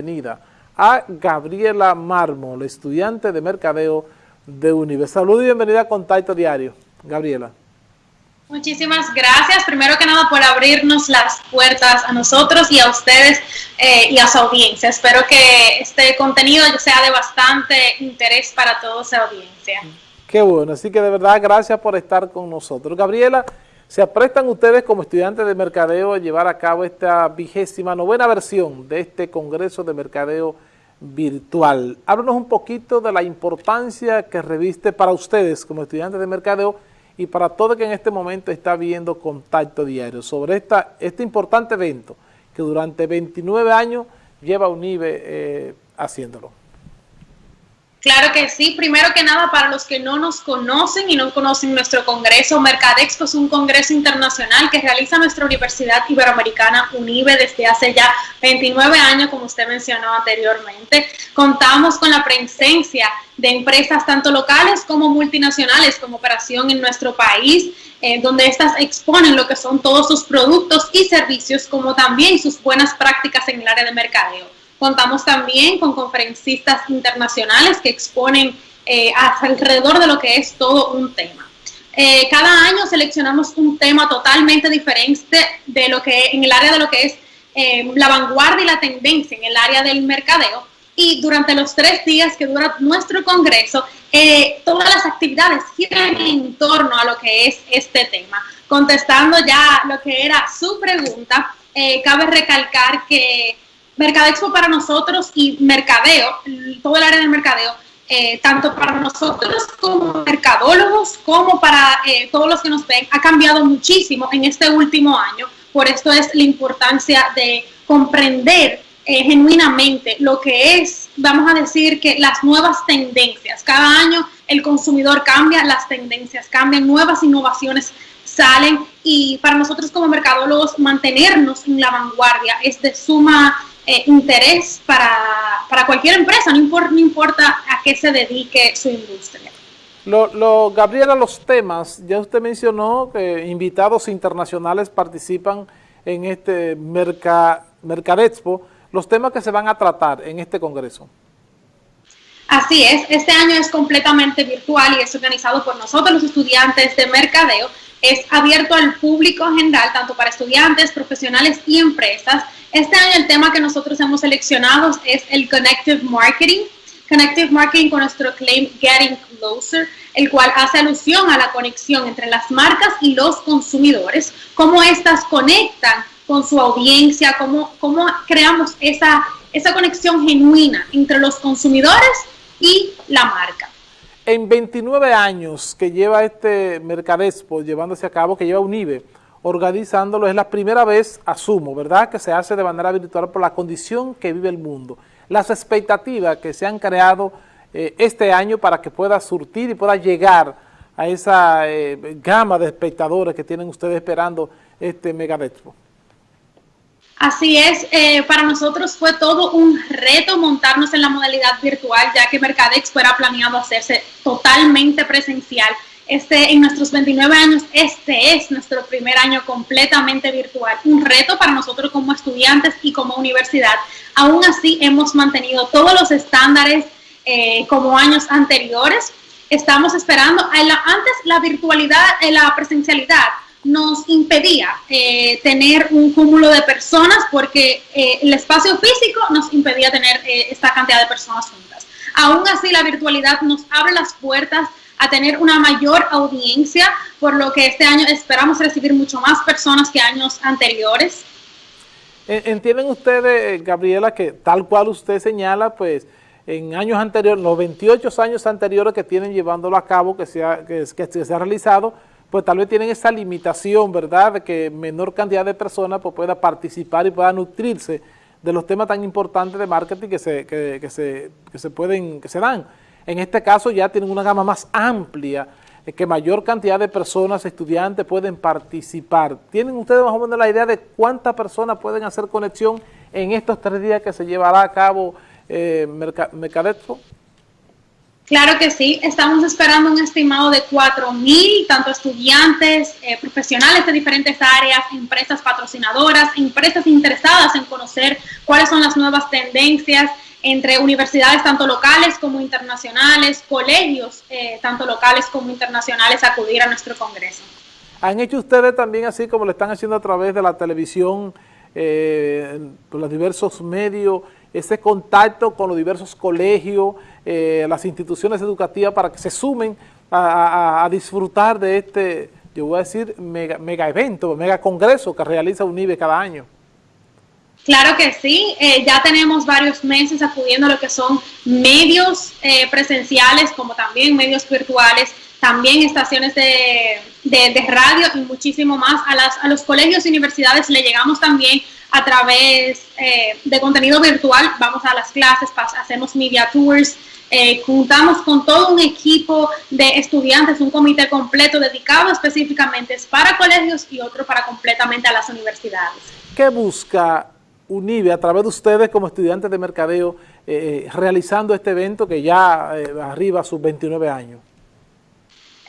bienvenida a Gabriela Mármol, estudiante de Mercadeo de UNIVE. Saludos y bienvenida a Contacto Diario. Gabriela. Muchísimas gracias, primero que nada, por abrirnos las puertas a nosotros y a ustedes eh, y a su audiencia. Espero que este contenido sea de bastante interés para toda esa audiencia. Qué bueno, así que de verdad gracias por estar con nosotros. Gabriela, ¿Se aprestan ustedes como estudiantes de mercadeo a llevar a cabo esta vigésima novena versión de este Congreso de Mercadeo Virtual? Háblanos un poquito de la importancia que reviste para ustedes como estudiantes de mercadeo y para todo que en este momento está viendo Contacto Diario sobre esta, este importante evento que durante 29 años lleva UNIBE eh, haciéndolo. Claro que sí. Primero que nada, para los que no nos conocen y no conocen nuestro congreso, Mercadexpo es un congreso internacional que realiza nuestra Universidad Iberoamericana UNIBE desde hace ya 29 años, como usted mencionó anteriormente. Contamos con la presencia de empresas tanto locales como multinacionales con operación en nuestro país, eh, donde estas exponen lo que son todos sus productos y servicios, como también sus buenas prácticas en el área de mercadeo. Contamos también con conferencistas internacionales que exponen eh, alrededor de lo que es todo un tema. Eh, cada año seleccionamos un tema totalmente diferente de lo que en el área de lo que es eh, la vanguardia y la tendencia en el área del mercadeo. Y durante los tres días que dura nuestro congreso, todas las actividades giran en torno a lo que es este tema. Contestando ya lo que era su pregunta, cabe recalcar que Mercadexpo para nosotros y mercadeo, todo el área del mercadeo, eh, tanto para nosotros como mercadólogos, como para eh, todos los que nos ven, ha cambiado muchísimo en este último año. Por esto es la importancia de comprender eh, genuinamente lo que es, vamos a decir que las nuevas tendencias. Cada año el consumidor cambia, las tendencias cambian, nuevas innovaciones salen y para nosotros como mercadólogos mantenernos en la vanguardia es de suma eh, interés para, para, cualquier empresa, no importa, no importa a qué se dedique su industria. Lo, lo, Gabriela, los temas, ya usted mencionó que invitados internacionales participan en este Merca, Mercadexpo, los temas que se van a tratar en este congreso. Así es, este año es completamente virtual y es organizado por nosotros los estudiantes de mercadeo. Es abierto al público en general, tanto para estudiantes, profesionales y empresas. Este año el tema que nosotros hemos seleccionado es el Connective Marketing. Connective Marketing con nuestro claim Getting Closer, el cual hace alusión a la conexión entre las marcas y los consumidores, cómo éstas conectan con su audiencia, cómo, cómo creamos esa, esa conexión genuina entre los consumidores y la marca. En 29 años que lleva este Mercadespo llevándose a cabo, que lleva UNIBE, organizándolo. Es la primera vez, asumo, ¿verdad?, que se hace de manera virtual por la condición que vive el mundo. Las expectativas que se han creado eh, este año para que pueda surtir y pueda llegar a esa eh, gama de espectadores que tienen ustedes esperando este Mega Así es, eh, para nosotros fue todo un reto montarnos en la modalidad virtual, ya que Mercadex fuera planeado hacerse totalmente presencial este, en nuestros 29 años, este es nuestro primer año completamente virtual. Un reto para nosotros como estudiantes y como universidad. Aún así, hemos mantenido todos los estándares eh, como años anteriores. Estamos esperando, antes la virtualidad, eh, la presencialidad nos impedía eh, tener un cúmulo de personas porque el espacio físico nos impedía tener esta cantidad de personas juntas. Aún así, la virtualidad nos abre las puertas a tener una mayor audiencia, por lo que este año esperamos recibir mucho más personas que años anteriores. ¿Entienden ustedes, Gabriela, que tal cual usted señala, pues en años anteriores, los 28 años anteriores que tienen llevándolo a cabo, que se ha, que, se ha realizado, pues tal vez tienen esa limitación, ¿verdad?, de que menor cantidad de personas pues, pueda participar y pueda nutrirse de los temas tan importantes de marketing que se, que, se, que se pueden, que se dan. En este caso ya tienen una gama más amplia, eh, que mayor cantidad de personas, estudiantes pueden participar. ¿Tienen ustedes más o menos la idea de cuántas personas pueden hacer conexión en estos tres días que se llevará a cabo eh, Claro que sí, estamos esperando un estimado de 4.000, tanto estudiantes, eh, profesionales de diferentes áreas, empresas patrocinadoras, empresas interesadas en conocer cuáles son las nuevas tendencias entre universidades tanto locales como internacionales, colegios eh, tanto locales como internacionales acudir a nuestro congreso. ¿Han hecho ustedes también así como lo están haciendo a través de la televisión, eh, por los diversos medios, ese contacto con los diversos colegios, eh, las instituciones educativas para que se sumen a, disfrutar de este, yo voy a decir, mega, mega evento, mega congreso que realiza UNIBE cada año. Claro que sí, eh, ya tenemos varios meses acudiendo a lo que son medios eh, presenciales como también medios virtuales, también estaciones de, de, radio y muchísimo más. A, las, a los colegios y universidades le llegamos también a través de contenido virtual, vamos a las clases, hacemos media tours, eh, juntamos con todo un equipo de estudiantes, un comité completo dedicado específicamente para colegios y otro para completamente a las universidades. ¿Qué busca UNIBE a través de ustedes como estudiantes de mercadeo eh, realizando este evento que ya eh, arriba a sus 29 años?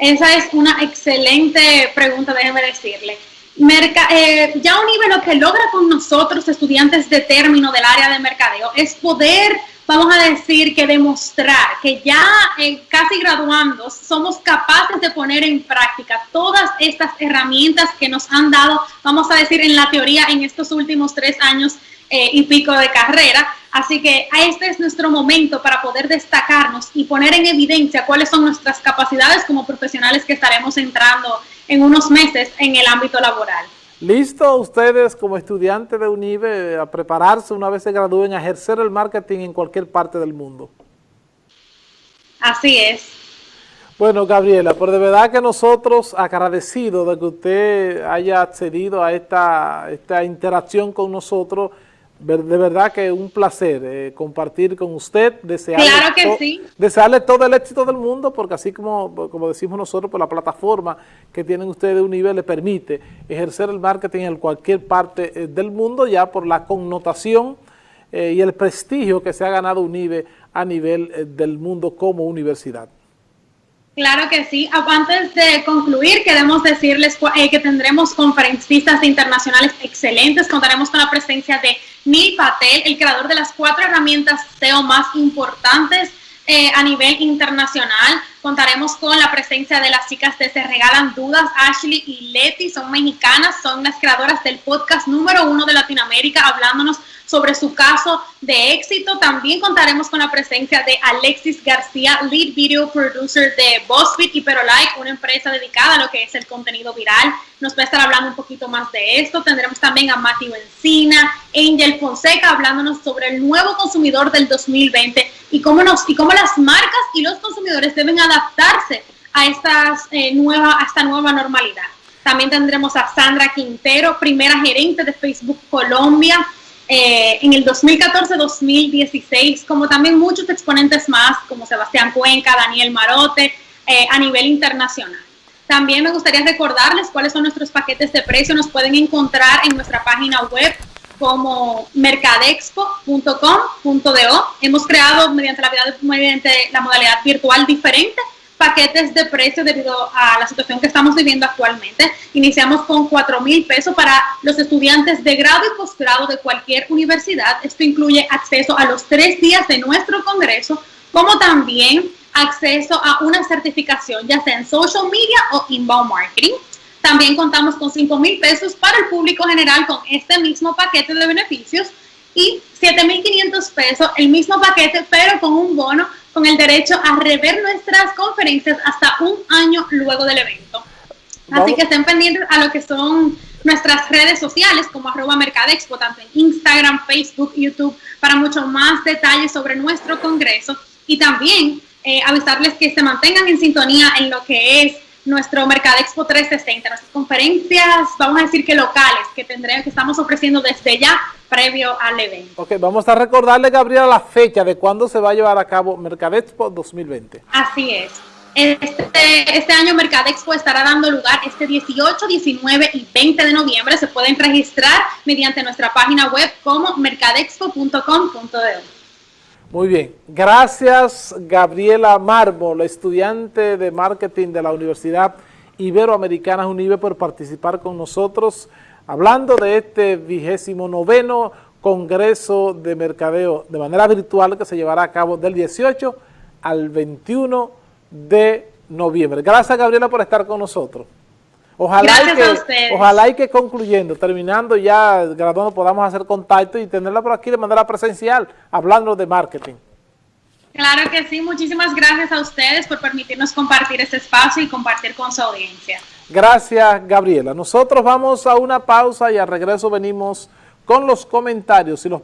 Esa es una excelente pregunta, déjeme decirle. ya UNIBE lo que logra con nosotros, estudiantes de término del área de mercadeo, es poder vamos a decir que demostrar que ya eh, casi graduando somos capaces de poner en práctica todas estas herramientas que nos han dado, vamos a decir, en la teoría en estos últimos tres años eh, y pico de carrera. Así que este es nuestro momento para poder destacarnos y poner en evidencia cuáles son nuestras capacidades como profesionales que estaremos entrando en unos meses en el ámbito laboral. ¿Listo ustedes como estudiantes de UNIBE a prepararse una vez se gradúen a ejercer el marketing en cualquier parte del mundo? Así es. Bueno, Gabriela, por de verdad que nosotros agradecidos de que usted haya accedido a esta, esta interacción con nosotros, de verdad que un placer eh, compartir con usted, desearle, claro que sí. desearle todo el éxito del mundo, porque así como, como decimos nosotros, por la plataforma que tienen ustedes de un nivel le permite ejercer el marketing en cualquier parte eh, del mundo, ya por la connotación eh, y el prestigio que se ha ganado UNIBE a nivel del mundo como universidad. Claro que sí. Antes de concluir, queremos decirles eh, que tendremos conferencistas internacionales excelentes. Contaremos con la presencia de Neil Patel, el creador de las cuatro herramientas SEO más importantes eh, a nivel internacional. Contaremos con la presencia de las chicas de Se Regalan Dudas, Ashley y Leti, son mexicanas, son las creadoras del podcast número uno de Latinoamérica, hablándonos sobre su caso de éxito. También contaremos con la presencia de Alexis García, Lead Video Producer de BuzzFeed y Perolike, una empresa dedicada a lo que es el contenido viral. Nos va a estar hablando un poquito más de esto. Tendremos también a Matthew Encina, Angel Fonseca, hablándonos sobre el nuevo consumidor del 2020 y cómo, nos, y cómo las marcas y los consumidores deben adaptarse a, estas, eh, nueva, a esta nueva normalidad. También tendremos a Sandra Quintero, primera gerente de Facebook Colombia, eh, en el 2014-2016, como también muchos exponentes más, como Sebastián Cuenca, Daniel Marote, eh, a nivel internacional. También me gustaría recordarles cuáles son nuestros paquetes de precio. Nos pueden encontrar en nuestra página web como mercadexpo.com.do. Hemos creado mediante la, mediante la modalidad virtual diferente paquetes de precio debido a la situación que estamos viviendo actualmente. Iniciamos con 4 mil pesos para los estudiantes de grado y posgrado de cualquier universidad. Esto incluye acceso a los tres días de nuestro congreso, como también acceso a una certificación, ya sea en social media o inbound marketing. También contamos con 5 mil pesos para el público general con este mismo paquete de beneficios y 7.500 pesos, el mismo paquete, pero con un bono con el derecho a rever nuestras conferencias hasta un año luego del evento. Así que estén pendientes a lo que son nuestras redes sociales como arroba Mercadexpo, tanto en Instagram, Facebook, YouTube, para mucho más detalles sobre nuestro congreso y también eh, avisarles que se mantengan en sintonía en lo que es nuestro Mercadexpo 360, nuestras conferencias, vamos a decir que locales, que tendremos, que estamos ofreciendo desde ya previo al evento. Ok, vamos a recordarle, Gabriela, la fecha de cuándo se va a llevar a cabo Mercadexpo 2020. Así es. Este, este año Mercadexpo estará dando lugar este 18, 19 y 20 de noviembre. Se pueden registrar mediante nuestra página web como mercadexpo.com.de. Muy bien. Gracias, Gabriela Mármol, estudiante de marketing de la Universidad Iberoamericana UNIBE, por participar con nosotros hablando de este vigésimo noveno Congreso de Mercadeo de manera virtual que se llevará a cabo del 18 al 21 de noviembre. Gracias, Gabriela, por estar con nosotros. Ojalá que, Ojalá y que concluyendo, terminando ya graduando, podamos hacer contacto y tenerla por aquí de manera presencial, hablando de marketing. Claro que sí, muchísimas gracias a ustedes por permitirnos compartir este espacio y compartir con su audiencia. Gracias, Gabriela. Nosotros vamos a una pausa y al regreso venimos con los comentarios y los